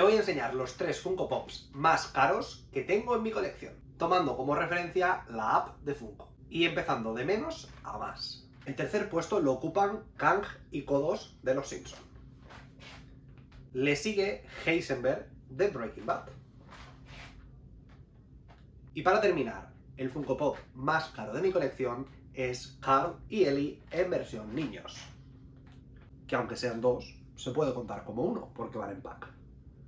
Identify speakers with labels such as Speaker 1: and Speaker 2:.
Speaker 1: te voy a enseñar los tres Funko Pops más caros que tengo en mi colección, tomando como referencia la app de Funko, y empezando de menos a más. El tercer puesto lo ocupan Kang y Kodos de Los Simpsons. Le sigue Heisenberg de Breaking Bad. Y para terminar, el Funko Pop más caro de mi colección es Carl y Ellie en versión niños. Que aunque sean dos, se puede contar como uno, porque van en pack.